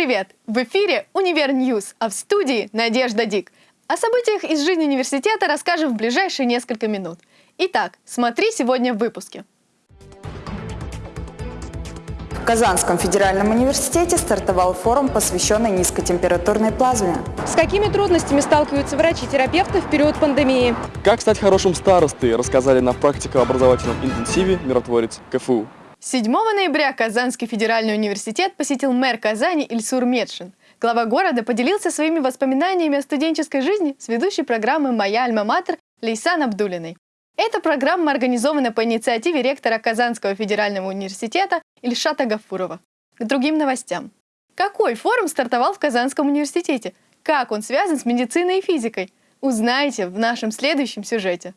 Привет! В эфире «Универ News», а в студии Надежда Дик. О событиях из жизни университета расскажем в ближайшие несколько минут. Итак, смотри сегодня в выпуске. В Казанском федеральном университете стартовал форум, посвященный низкотемпературной плазме. С какими трудностями сталкиваются врачи-терапевты в период пандемии? Как стать хорошим старостой, рассказали на практико-образовательном интенсиве миротворец КФУ. 7 ноября Казанский федеральный университет посетил мэр Казани Ильсур Медшин. Глава города поделился своими воспоминаниями о студенческой жизни с ведущей программы «Моя альма-матер» Лейсан Абдулиной. Эта программа организована по инициативе ректора Казанского федерального университета Ильшата Гафурова. К другим новостям. Какой форум стартовал в Казанском университете? Как он связан с медициной и физикой? Узнаете в нашем следующем сюжете.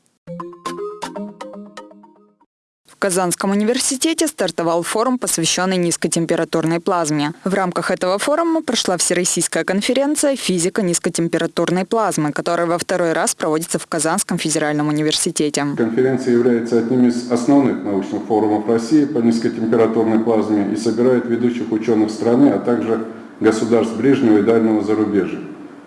Казанском университете стартовал форум, посвященный низкотемпературной плазме. В рамках этого форума прошла Всероссийская конференция «Физика низкотемпературной плазмы», которая во второй раз проводится в Казанском федеральном университете. Конференция является одним из основных научных форумов России по низкотемпературной плазме и собирает ведущих ученых страны, а также государств ближнего и дальнего зарубежья.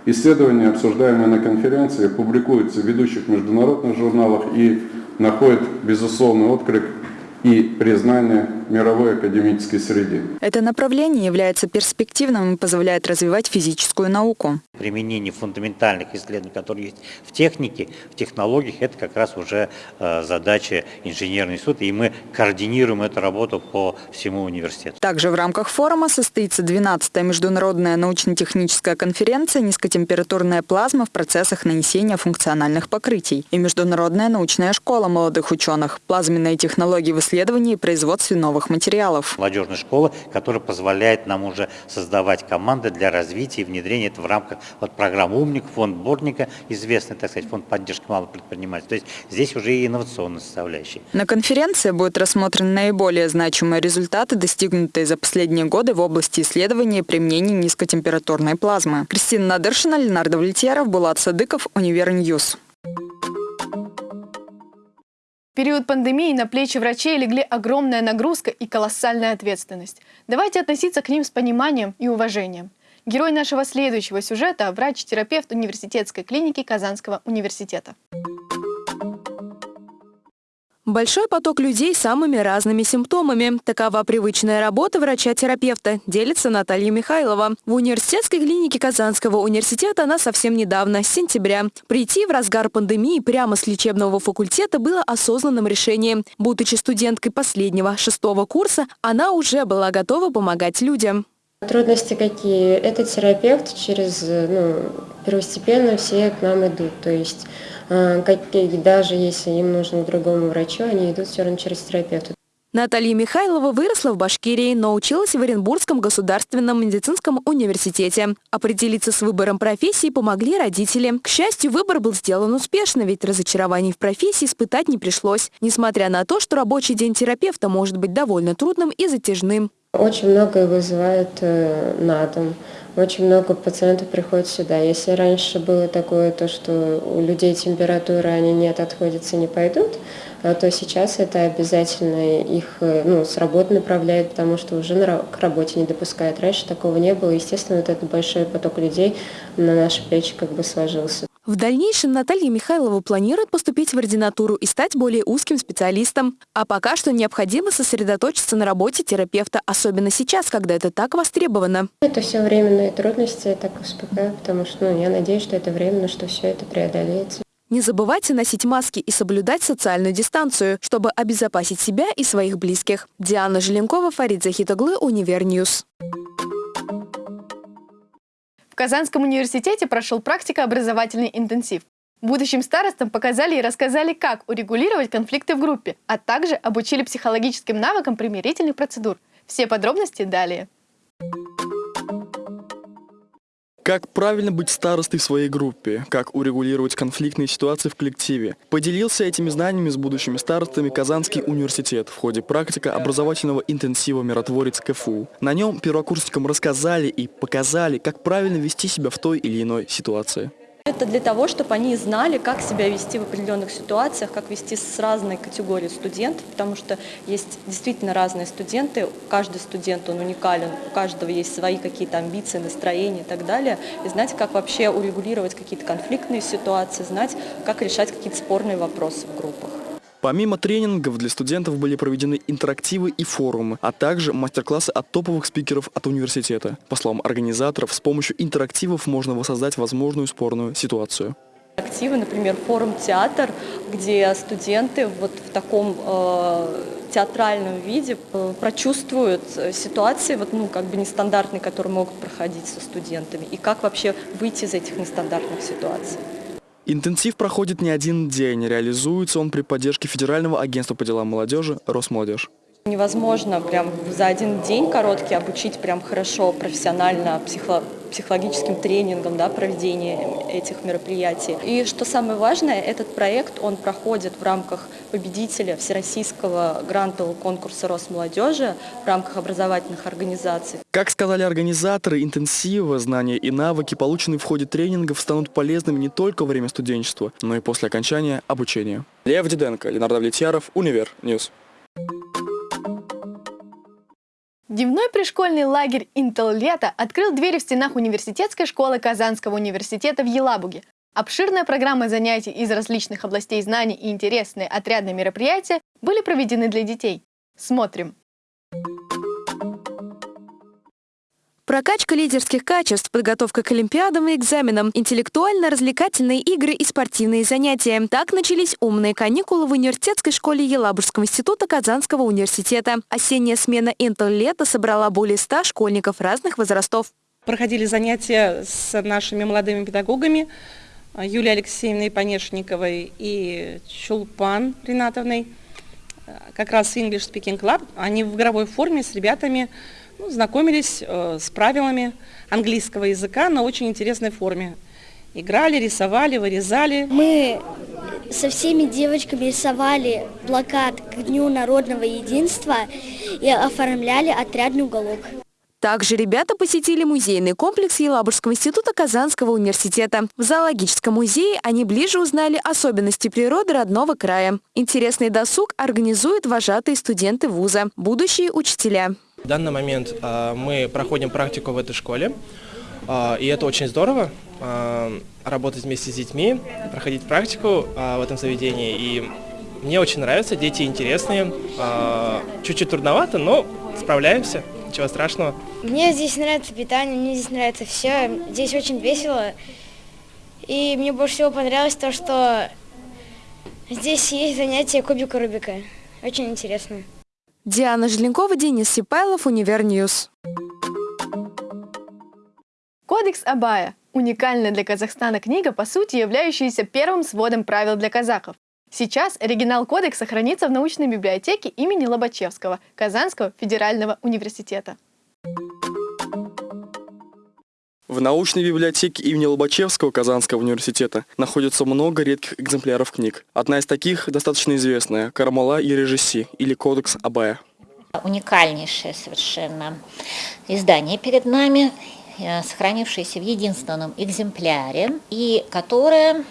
Исследования, обсуждаемые на конференции, публикуются в ведущих международных журналах и находят безусловный отклик и признание мировой академической среде. Это направление является перспективным и позволяет развивать физическую науку. Применение фундаментальных исследований, которые есть в технике, в технологиях, это как раз уже э, задача инженерного института, и мы координируем эту работу по всему университету. Также в рамках форума состоится 12-я международная научно-техническая конференция «Низкотемпературная плазма в процессах нанесения функциональных покрытий» и Международная научная школа молодых ученых «Плазменные технологии в исследовании и производстве новых материалов». Молодежная школа, которая позволяет нам уже создавать команды для развития и внедрения это в рамках вот, программы «Умник», фонд Бортника, известный, так сказать, фонд поддержки малых предпринимателей. То есть здесь уже и инновационная составляющая. На конференции будут рассмотрены наиболее значимые результаты, достигнутые за последние годы в области исследования и применения низкотемпературной плазмы. Кристина Надыршина, Ленар Давлетьяров, Булат Садыков, Универ News период пандемии на плечи врачей легли огромная нагрузка и колоссальная ответственность. Давайте относиться к ним с пониманием и уважением. Герой нашего следующего сюжета – врач-терапевт университетской клиники Казанского университета. Большой поток людей с самыми разными симптомами. Такова привычная работа врача-терапевта, делится Наталья Михайлова. В университетской клинике Казанского университета она совсем недавно, с сентября. Прийти в разгар пандемии прямо с лечебного факультета было осознанным решением. Будучи студенткой последнего, шестого курса, она уже была готова помогать людям. Трудности какие? Этот терапевт через, ну, первостепенно все к нам идут. То есть э, даже если им нужно к другому врачу, они идут все равно через терапевта. Наталья Михайлова выросла в Башкирии, но училась в Оренбургском государственном медицинском университете. Определиться с выбором профессии помогли родители. К счастью, выбор был сделан успешно, ведь разочарований в профессии испытать не пришлось, несмотря на то, что рабочий день терапевта может быть довольно трудным и затяжным. Очень многое вызывает э, на дом. Очень много пациентов приходит сюда. Если раньше было такое, то, что у людей температура, они нет, отходятся, не пойдут, а то сейчас это обязательно их э, ну, с работы направляет, потому что уже к работе не допускает. Раньше такого не было. Естественно, вот этот большой поток людей на наши плечи как бы сложился. В дальнейшем Наталья Михайлова планирует поступить в ординатуру и стать более узким специалистом. А пока что необходимо сосредоточиться на работе терапевта, особенно сейчас, когда это так востребовано. Это все временные трудности, я так успокаиваю, потому что ну, я надеюсь, что это временно, что все это преодолеется. Не забывайте носить маски и соблюдать социальную дистанцию, чтобы обезопасить себя и своих близких. Диана Желенкова, Фарид Захитоглы, Универ News. В Казанском университете прошел практико-образовательный интенсив. Будущим старостам показали и рассказали, как урегулировать конфликты в группе, а также обучили психологическим навыкам примирительных процедур. Все подробности далее. Как правильно быть старостой в своей группе? Как урегулировать конфликтные ситуации в коллективе? Поделился этими знаниями с будущими старостами Казанский университет в ходе практика образовательного интенсива «Миротворец КФУ». На нем первокурсникам рассказали и показали, как правильно вести себя в той или иной ситуации. Это для того, чтобы они знали, как себя вести в определенных ситуациях, как вести с разной категорией студентов, потому что есть действительно разные студенты, каждый студент, он уникален, у каждого есть свои какие-то амбиции, настроения и так далее, и знать, как вообще урегулировать какие-то конфликтные ситуации, знать, как решать какие-то спорные вопросы в группах. Помимо тренингов для студентов были проведены интерактивы и форумы, а также мастер-классы от топовых спикеров от университета. По словам организаторов, с помощью интерактивов можно воссоздать возможную спорную ситуацию. Активы, например, форум «Театр», где студенты вот в таком э, театральном виде э, прочувствуют э, ситуации, вот, ну, как бы нестандартные, которые могут проходить со студентами, и как вообще выйти из этих нестандартных ситуаций. Интенсив проходит не один день. Реализуется он при поддержке Федерального агентства по делам молодежи «Росмолодежь». Невозможно прям за один день короткий обучить прям хорошо, профессионально, психо психологическим тренингом, да, проведение этих мероприятий. И что самое важное, этот проект, он проходит в рамках победителя Всероссийского грантового конкурса Росмолодежи в рамках образовательных организаций. Как сказали организаторы интенсива, знания и навыки, полученные в ходе тренингов, станут полезными не только во время студенчества, но и после окончания обучения. Лев Диденко, Ленар Давлетьяров, Универ News. Дневной пришкольный лагерь «Интел Лето» открыл двери в стенах университетской школы Казанского университета в Елабуге. Обширная программа занятий из различных областей знаний и интересные отрядные мероприятия были проведены для детей. Смотрим. Прокачка лидерских качеств, подготовка к олимпиадам и экзаменам, интеллектуально-развлекательные игры и спортивные занятия. Так начались умные каникулы в университетской школе Елабужского института Казанского университета. Осенняя смена лета собрала более 100 школьников разных возрастов. Проходили занятия с нашими молодыми педагогами Юлией Алексеевной Понешниковой и Чулпан Ринатовной. Как раз English Speaking Club. Они в игровой форме с ребятами ну, знакомились э, с правилами английского языка на очень интересной форме. Играли, рисовали, вырезали. Мы со всеми девочками рисовали плакат к Дню народного единства и оформляли отрядный уголок. Также ребята посетили музейный комплекс Елабужского института Казанского университета. В зоологическом музее они ближе узнали особенности природы родного края. Интересный досуг организуют вожатые студенты вуза, будущие учителя. В данный момент а, мы проходим практику в этой школе, а, и это очень здорово, а, работать вместе с детьми, проходить практику в этом заведении. И мне очень нравится, дети интересные, чуть-чуть трудновато, но справляемся, ничего страшного. Мне здесь нравится питание, мне здесь нравится все, здесь очень весело. И мне больше всего понравилось то, что здесь есть занятия кубика Рубика. Очень интересно. Диана Желенкова, Денис Сипайлов, Универ News. Кодекс Абая – уникальная для Казахстана книга, по сути являющаяся первым сводом правил для казахов. Сейчас оригинал кодекса хранится в научной библиотеке имени Лобачевского Казанского федерального университета. В научной библиотеке имени Лобачевского Казанского университета находится много редких экземпляров книг. Одна из таких достаточно известная – «Кармала и режисси» или «Кодекс Абая». Уникальнейшее совершенно издание перед нами, э, сохранившееся в единственном экземпляре, и которое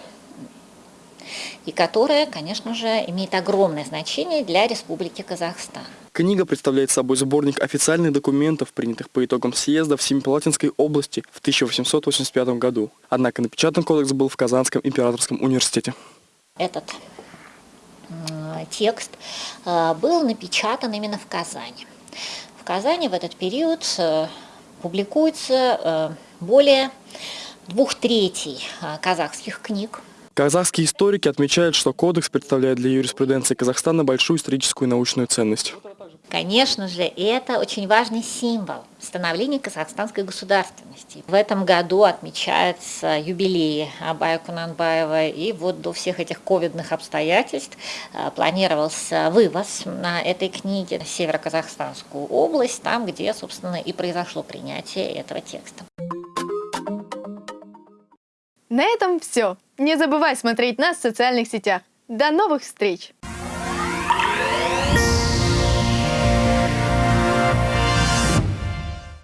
и которая, конечно же, имеет огромное значение для Республики Казахстан. Книга представляет собой сборник официальных документов, принятых по итогам съезда в Семипалатинской области в 1885 году. Однако напечатан кодекс был в Казанском императорском университете. Этот текст э, был напечатан именно в Казани. В Казани в этот период э, публикуется э, более двух третей казахских книг, Казахские историки отмечают, что кодекс представляет для юриспруденции Казахстана большую историческую и научную ценность. Конечно же, это очень важный символ становления казахстанской государственности. В этом году отмечается юбилей Абая Кунанбаева, и вот до всех этих ковидных обстоятельств э, планировался вывоз на этой книге в Северо-Казахстанскую область, там, где, собственно, и произошло принятие этого текста. На этом все. Не забывай смотреть нас в социальных сетях. До новых встреч!